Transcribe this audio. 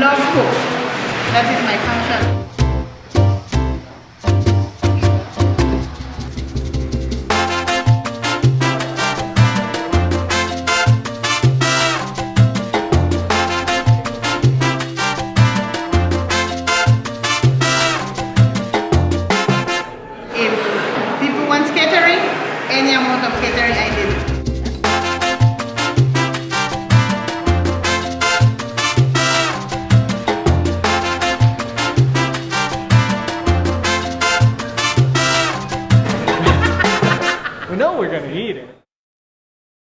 That is my function. If people want catering, any amount of catering know we're gonna eat it.